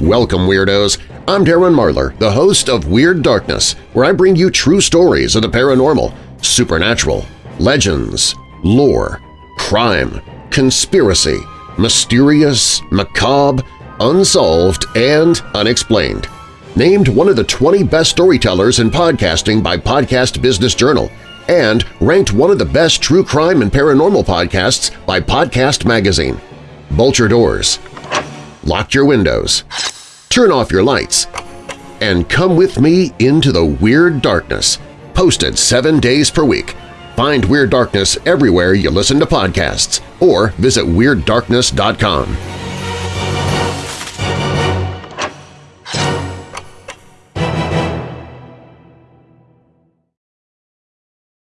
Welcome, Weirdos! I'm Darren Marlar, the host of Weird Darkness, where I bring you true stories of the paranormal, supernatural, legends, lore, crime, conspiracy, mysterious, macabre, unsolved, and unexplained. Named one of the 20 best storytellers in podcasting by Podcast Business Journal, and ranked one of the best true crime and paranormal podcasts by Podcast Magazine. Bolt your doors, lock your windows, turn off your lights, and come with me into the Weird Darkness, posted seven days per week. Find Weird Darkness everywhere you listen to podcasts or visit WeirdDarkness.com.